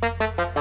Música